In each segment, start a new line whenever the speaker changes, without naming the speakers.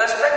That's right.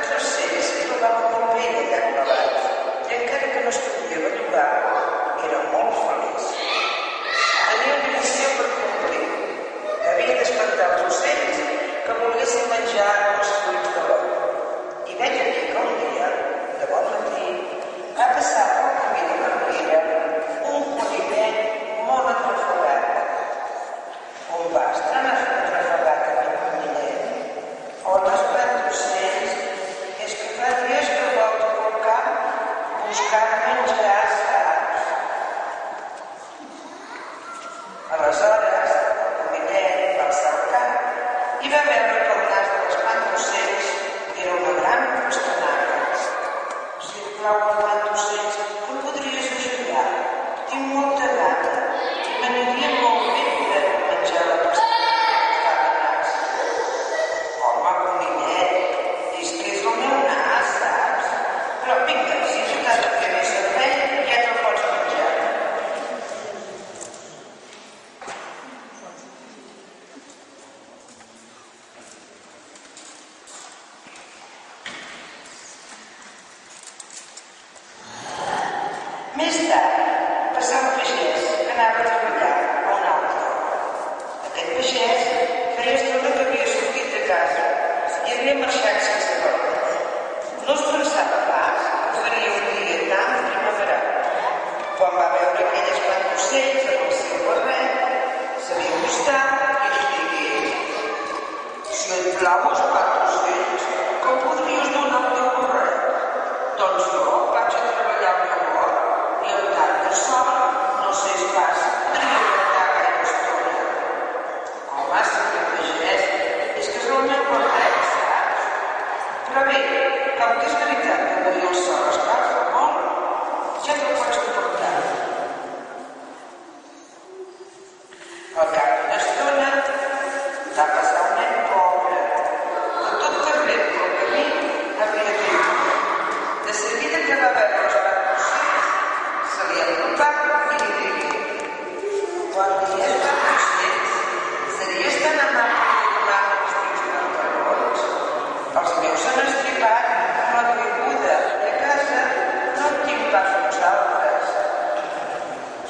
Είναι σπαντούσες, αν σε βορρέ, σε βεγγιστά, Τον στρόβα.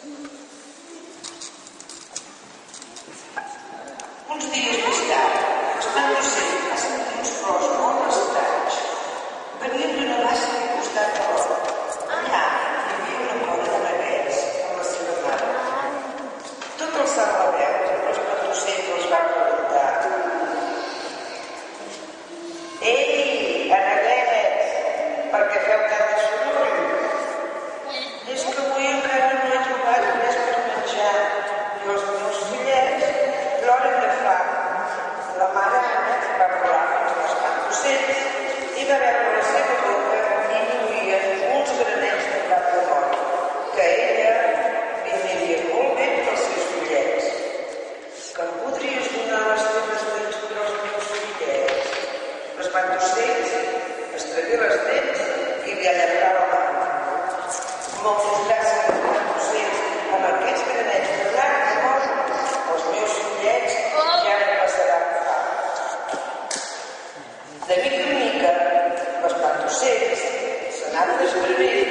Uns dies més tard, en Lucena, Meus ocells, amb aquests granets de els meus fillets ja no passaran fam. De mica en mica, els pantocells s'anaven escrivint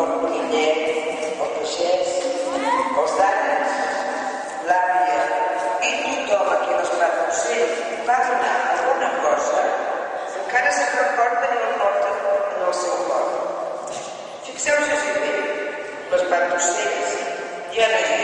el conillet, el pagès, els danes, l'àvia i tothom a qui l'espat ocell va donar alguna cosa, encara se'n recorden i el porten en el seu cor. Fixeu-vos si bé, l'espat d'ocells ja no és